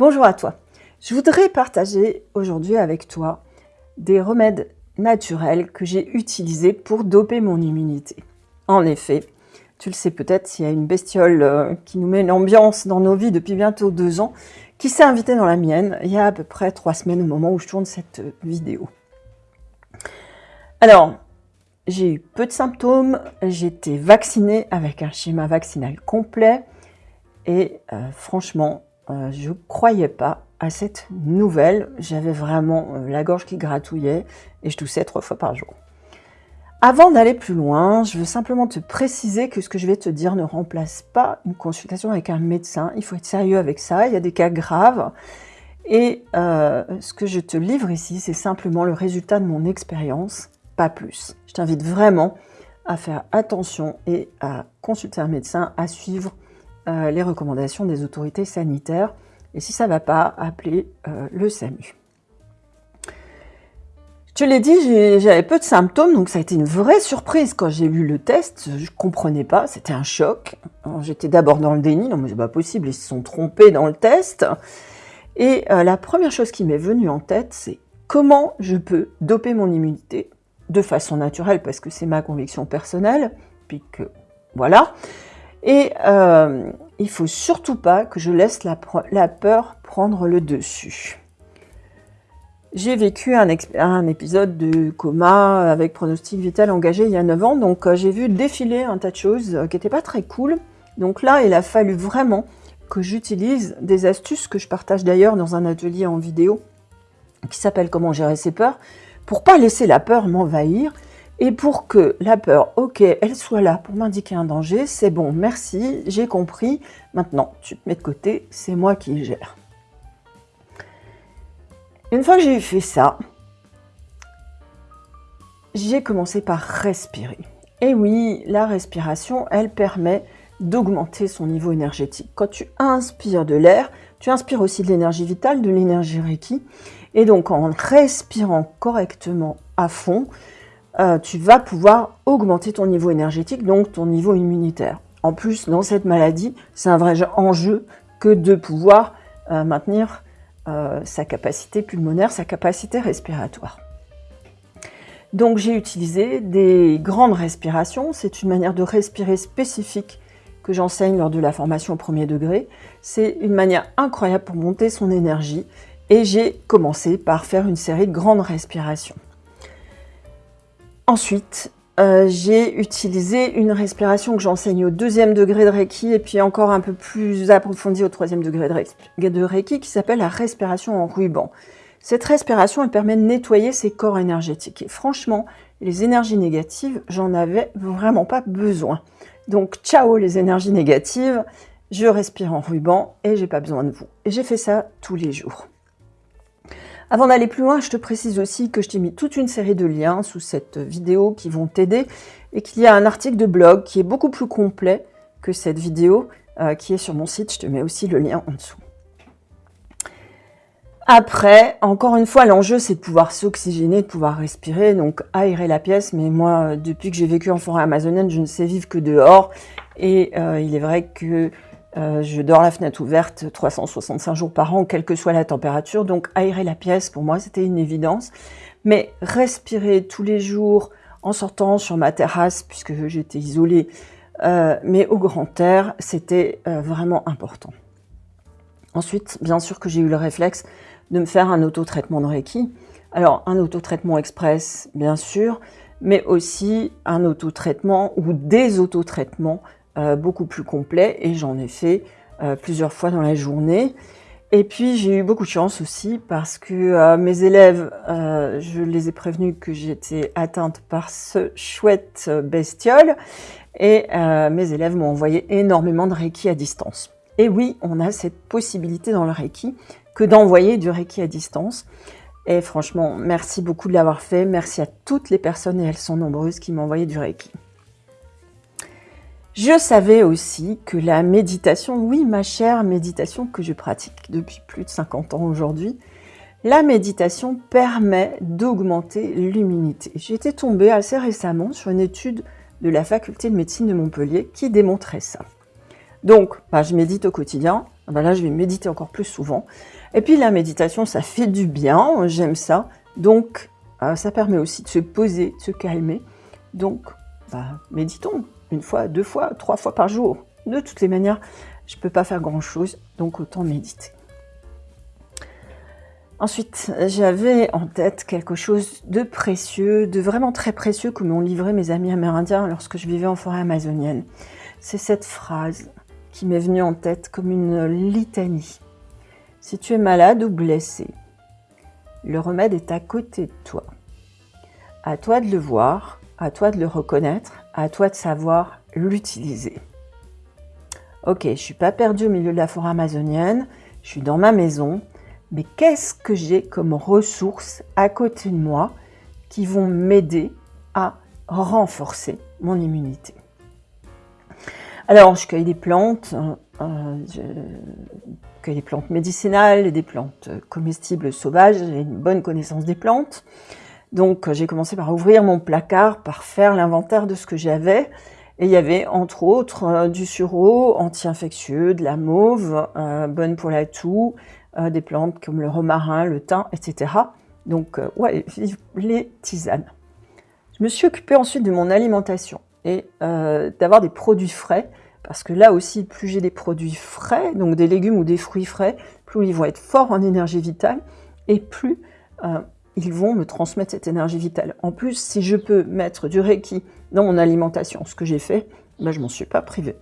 Bonjour à toi. Je voudrais partager aujourd'hui avec toi des remèdes naturels que j'ai utilisés pour doper mon immunité. En effet, tu le sais peut-être, il y a une bestiole euh, qui nous met l'ambiance dans nos vies depuis bientôt deux ans, qui s'est invitée dans la mienne il y a à peu près trois semaines au moment où je tourne cette vidéo. Alors, j'ai eu peu de symptômes, j'étais vaccinée avec un schéma vaccinal complet et euh, franchement, euh, je croyais pas à cette nouvelle. J'avais vraiment euh, la gorge qui gratouillait et je toussais trois fois par jour. Avant d'aller plus loin, je veux simplement te préciser que ce que je vais te dire ne remplace pas une consultation avec un médecin. Il faut être sérieux avec ça, il y a des cas graves. Et euh, ce que je te livre ici, c'est simplement le résultat de mon expérience, pas plus. Je t'invite vraiment à faire attention et à consulter un médecin, à suivre euh, les recommandations des autorités sanitaires. Et si ça ne va pas, appeler euh, le SAMU. Je te l'ai dit, j'avais peu de symptômes, donc ça a été une vraie surprise quand j'ai lu le test. Je ne comprenais pas, c'était un choc. J'étais d'abord dans le déni, non mais c'est pas possible, ils se sont trompés dans le test. Et euh, la première chose qui m'est venue en tête, c'est comment je peux doper mon immunité de façon naturelle, parce que c'est ma conviction personnelle, puis que voilà. Et euh, il faut surtout pas que je laisse la, peur prendre le dessus. J'ai vécu un, épisode de coma avec pronostic vital engagé il y a 9 ans, donc euh, j'ai vu défiler un tas de choses euh, qui n'étaient pas très cool. Donc là, il a fallu vraiment que j'utilise des astuces que je partage d'ailleurs dans un atelier en vidéo qui s'appelle « Comment gérer ses peurs » pour pas laisser la peur m'envahir et pour que la peur, ok, elle soit là pour m'indiquer un danger, c'est bon, merci, j'ai compris. Maintenant, tu te mets de côté, c'est moi qui gère. Une fois que j'ai fait ça, j'ai commencé par respirer. Et oui, la respiration, elle permet d'augmenter son niveau énergétique. Quand tu inspires de l'air, tu inspires aussi de l'énergie vitale, de l'énergie Reiki. Et donc, en respirant correctement à fond, euh, tu vas pouvoir augmenter ton niveau énergétique, donc ton niveau immunitaire. En plus, dans cette maladie, c'est un vrai enjeu que de pouvoir euh, maintenir euh, sa capacité pulmonaire, sa capacité respiratoire. Donc j'ai utilisé des grandes respirations, c'est une manière de respirer spécifique que j'enseigne lors de la formation au premier degré. C'est une manière incroyable pour monter son énergie et j'ai commencé par faire une série de grandes respirations. Ensuite, euh, j'ai utilisé une respiration que j'enseigne au deuxième degré de Reiki et puis encore un peu plus approfondie au troisième degré de Reiki qui s'appelle la respiration en ruban. Cette respiration, elle permet de nettoyer ses corps énergétiques. Et franchement, les énergies négatives, j'en avais vraiment pas besoin. Donc, ciao les énergies négatives, je respire en ruban et j'ai pas besoin de vous. Et j'ai fait ça tous les jours. Avant d'aller plus loin, je te précise aussi que je t'ai mis toute une série de liens sous cette vidéo qui vont t'aider et qu'il y a un article de blog qui est beaucoup plus complet que cette vidéo euh, qui est sur mon site. Je te mets aussi le lien en dessous. Après, encore une fois, l'enjeu, c'est de pouvoir s'oxygéner, de pouvoir respirer, donc aérer la pièce. Mais moi, depuis que j'ai vécu en forêt amazonienne, je ne sais vivre que dehors. Et euh, il est vrai que euh, je dors la fenêtre ouverte 365 jours par an, quelle que soit la température. Donc aérer la pièce, pour moi, c'était une évidence. Mais respirer tous les jours en sortant sur ma terrasse, puisque j'étais isolée, euh, mais au grand air, c'était euh, vraiment important. Ensuite, bien sûr que j'ai eu le réflexe de me faire un auto-traitement de Reiki. Alors, un auto-traitement express, bien sûr, mais aussi un auto-traitement ou des auto-traitements euh, beaucoup plus complet et j'en ai fait euh, plusieurs fois dans la journée. Et puis j'ai eu beaucoup de chance aussi parce que euh, mes élèves, je les ai prévenus que j'étais atteinte par ce chouette bestiole et mes élèves m'ont envoyé énormément de Reiki à distance. Et oui, on a cette possibilité dans le Reiki que d'envoyer du Reiki à distance. Et franchement, merci beaucoup de l'avoir fait. Merci à toutes les personnes, et elles sont nombreuses, qui m'ont envoyé du Reiki. Je savais aussi que la méditation, oui ma chère méditation que je pratique depuis plus de 50 ans aujourd'hui, la méditation permet d'augmenter l'immunité. Été tombée assez récemment sur une étude de la faculté de médecine de Montpellier qui démontrait ça. Donc, bah, je médite au quotidien, ah ben là, je vais méditer encore plus souvent. Et puis la méditation, ça fait du bien, j'aime ça. Donc, euh, ça permet aussi de se poser, de se calmer. Donc, bah, méditons une fois, deux fois, trois fois par jour. De toutes les manières, je ne peux pas faire grand-chose, donc autant méditer. Ensuite, j'avais en tête quelque chose de précieux, de vraiment très précieux que m'ont livré mes amis amérindiens lorsque je vivais en forêt amazonienne. C'est cette phrase qui m'est venue en tête comme une litanie. Si tu es malade ou blessé, le remède est à côté de toi. À toi de le voir, à toi de le reconnaître, à toi de savoir l'utiliser. Ok, je suis pas perdue au milieu de la forêt amazonienne, je suis dans ma maison, mais qu'est-ce que j'ai comme ressources à côté de moi qui vont m'aider à renforcer mon immunité? Alors, je cueille des plantes, hein, euh, je cueille des plantes médicinales et des plantes comestibles sauvages, j'ai une bonne connaissance des plantes. Donc, j'ai commencé par ouvrir mon placard, par faire l'inventaire de ce que j'avais. Et il y avait entre autres euh, du sureau anti-infectieux, de la mauve, euh, bonne pour la toux, euh, des plantes comme le romarin, le thym, etc. Donc, euh, ouais, les tisanes. Je me suis occupée ensuite de mon alimentation et euh, d'avoir des produits frais, parce que là aussi, plus j'ai des produits frais, donc des légumes ou des fruits frais, plus ils vont être forts en énergie vitale, et plus ils vont me transmettre cette énergie vitale. En plus, si je peux mettre du Reiki dans mon alimentation, ce que j'ai fait, ben, je m'en suis pas privée.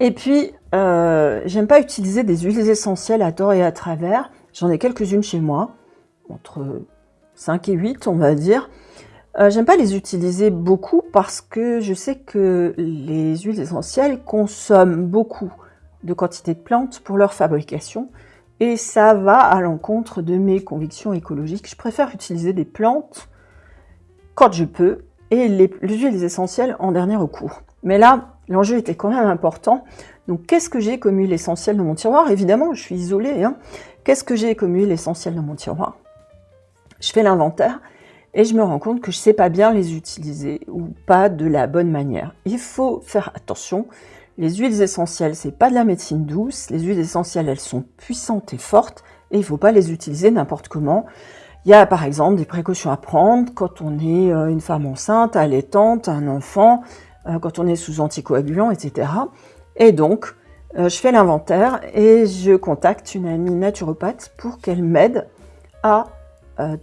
Et puis, euh, j'aime pas utiliser des huiles essentielles à tort et à travers. J'en ai quelques-unes chez moi, entre 5 et 8, on va dire. Euh, j'aime pas les utiliser beaucoup parce que je sais que les huiles essentielles consomment beaucoup de quantité de plantes pour leur fabrication et ça va à l'encontre de mes convictions écologiques. Je préfère utiliser des plantes quand je peux et les, les huiles essentielles en dernier recours. Mais là, l'enjeu était quand même important. Donc, qu'est-ce que j'ai comme huile essentielle dans mon tiroir? Évidemment, je suis isolée. Hein. Qu'est-ce que j'ai comme huile essentielle dans mon tiroir? Je fais l'inventaire et je me rends compte que je ne sais pas bien les utiliser ou pas de la bonne manière. Il faut faire attention. Les huiles essentielles, c'est pas de la médecine douce. Les huiles essentielles, elles sont puissantes et fortes et il ne faut pas les utiliser n'importe comment. Il y a par exemple des précautions à prendre quand on est euh, une femme enceinte, allaitante, un enfant, euh, quand on est sous anticoagulant, etc. Et donc, euh, je fais l'inventaire et je contacte une amie naturopathe pour qu'elle m'aide à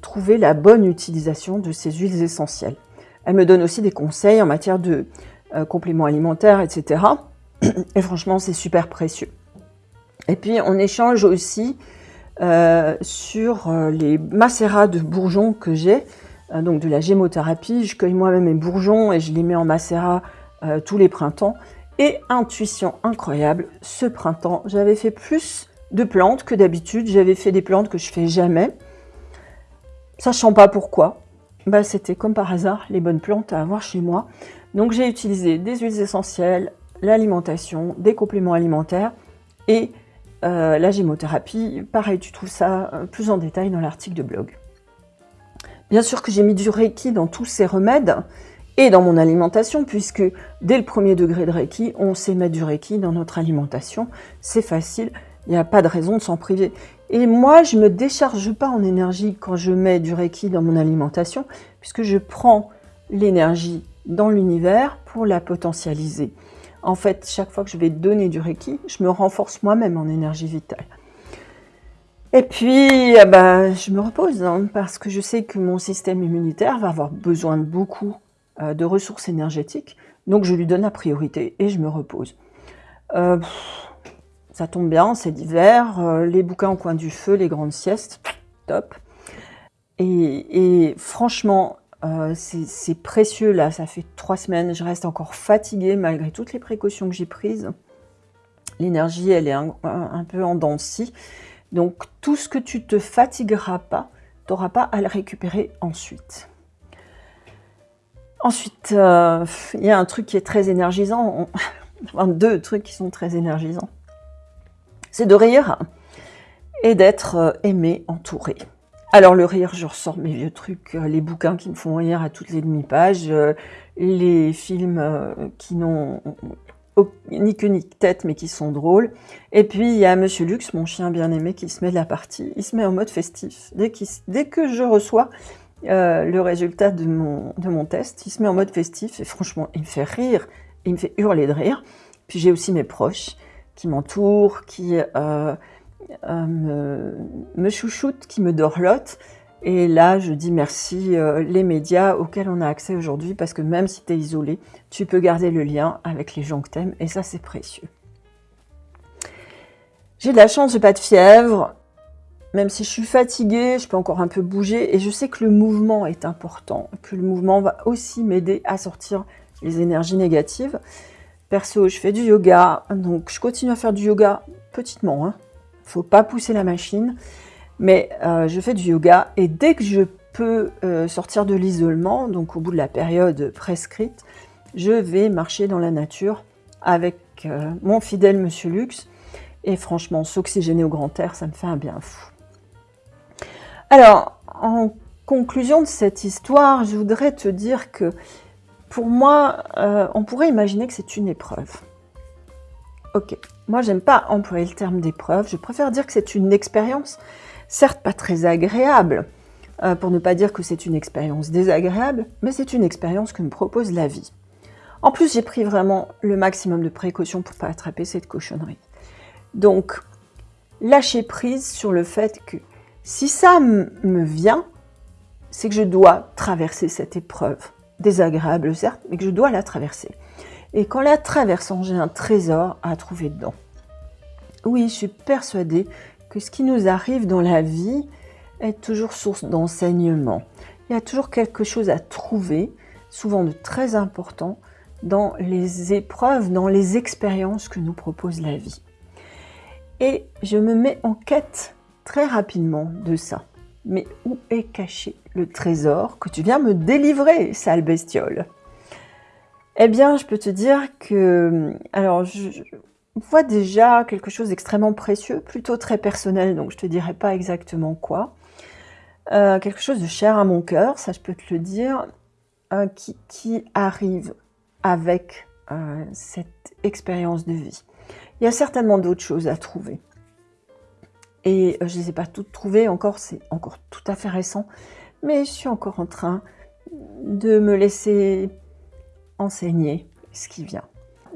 trouver la bonne utilisation de ces huiles essentielles. Elle me donne aussi des conseils en matière de compléments alimentaires, etc. Et franchement, c'est super précieux. Et puis, on échange aussi sur les macérats de bourgeons que j'ai. Euh, donc de la gémothérapie. Je cueille moi-même mes bourgeons et je les mets en macérat euh, tous les printemps. Et intuition incroyable, ce printemps, j'avais fait plus de plantes que d'habitude. J'avais fait des plantes que je fais jamais, sachant pas pourquoi. Bah, C'était comme par hasard les bonnes plantes à avoir chez moi. Donc j'ai utilisé des huiles essentielles, l'alimentation, des compléments alimentaires et euh, la gémothérapie. Pareil, tu trouves ça plus en détail dans l'article de blog. Bien sûr que j'ai mis du Reiki dans tous ces remèdes et dans mon alimentation, puisque dès le premier degré de Reiki, on sait mettre du Reiki dans notre alimentation. C'est facile, il n'y a pas de raison de s'en priver. Et moi, je ne me décharge pas en énergie quand je mets du Reiki dans mon alimentation, puisque je prends l'énergie dans l'univers pour la potentialiser. En fait, chaque fois que je vais donner du Reiki, je me renforce moi-même en énergie vitale. Et puis, eh ben, je me repose hein, parce que je sais que mon système immunitaire va avoir besoin de beaucoup euh, de ressources énergétiques. Donc, je lui donne la priorité et je me repose. Euh, ça tombe bien, c'est l'hiver, euh, les bouquins au coin du feu, les grandes siestes, top. Et franchement, c'est précieux là, ça fait trois semaines, je reste encore fatiguée malgré toutes les précautions que j'ai prises. L'énergie, elle est un, peu en donc tout ce que tu te fatigueras pas, tu n'auras pas à le récupérer ensuite. Ensuite, euh, il y a un truc qui est très énergisant, enfin deux trucs qui sont très énergisants. C'est de rire et d'être euh, aimé, entouré. Alors le rire, je ressors mes vieux trucs, euh, les bouquins qui me font rire à toutes les demi-pages, les films qui n'ont ni queue ni tête, mais qui sont drôles. Et puis, il y a Monsieur Lux, mon chien bien-aimé, qui se met de la partie. Il se met en mode festif. Dès, que je reçois euh, le résultat de mon, test, il se met en mode festif. Et franchement, il me fait rire. Il me fait hurler de rire. Puis j'ai aussi mes proches qui m'entourent, qui euh, euh, me, me chouchoutent, qui me dorlotent. Et là, je dis merci euh, les médias auxquels on a accès aujourd'hui, parce que même si tu es isolé, tu peux garder le lien avec les gens que tu aimes, et ça, c'est précieux. J'ai de la chance, pas de fièvre. Même si je suis fatiguée, je peux encore un peu bouger, et je sais que le mouvement est important, que le mouvement va aussi m'aider à sortir les énergies négatives. Perso, je fais du yoga, donc je continue à faire du yoga petitement. Hein. Faut pas pousser la machine. Mais euh, je fais du yoga et dès que je peux euh, sortir de l'isolement, donc au bout de la période prescrite, je vais marcher dans la nature avec euh, mon fidèle Monsieur Lux. Et franchement, s'oxygéner au grand air, ça me fait un bien fou. Alors, en conclusion de cette histoire, je voudrais te dire que pour moi, on pourrait imaginer que c'est une épreuve. Ok, moi j'aime pas employer le terme d'épreuve, je préfère dire que c'est une expérience certes pas très agréable, euh, pour ne pas dire que c'est une expérience désagréable, mais c'est une expérience que me propose la vie. En plus, j'ai pris vraiment le maximum de précautions pour pas attraper cette cochonnerie. Donc, lâcher prise sur le fait que si ça me vient, c'est que je dois traverser cette épreuve. Désagréable, certes, mais que je dois la traverser. Et qu'en la traversant, j'ai un trésor à trouver dedans. Oui, je suis persuadée que ce qui nous arrive dans la vie est toujours source d'enseignement. Il y a toujours quelque chose à trouver, souvent de très important, dans les épreuves, dans les expériences que nous propose la vie. Et je me mets en quête très rapidement de ça. Mais où est caché le trésor que tu viens me délivrer, sale bestiole? Eh bien, je peux te dire que... Alors, je, voit déjà quelque chose d'extrêmement précieux, plutôt très personnel, donc je te dirai pas exactement quoi. Euh, quelque chose de cher à mon cœur, ça je peux te le dire, euh, qui, arrive avec euh, cette expérience de vie. Il y a certainement d'autres choses à trouver. Et je ne les ai pas toutes trouvées encore, c'est encore tout à fait récent, mais je suis encore en train de me laisser ce qui vient.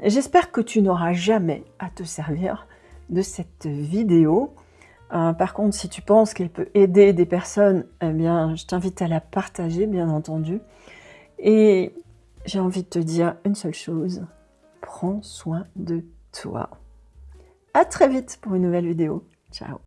J'espère que tu n'auras jamais à te servir de cette vidéo. Euh, par contre, si tu penses qu'elle peut aider des personnes, eh bien, je t'invite à la partager, bien entendu. Et j'ai envie de te dire une seule chose, prends soin de toi. À très vite pour une nouvelle vidéo. Ciao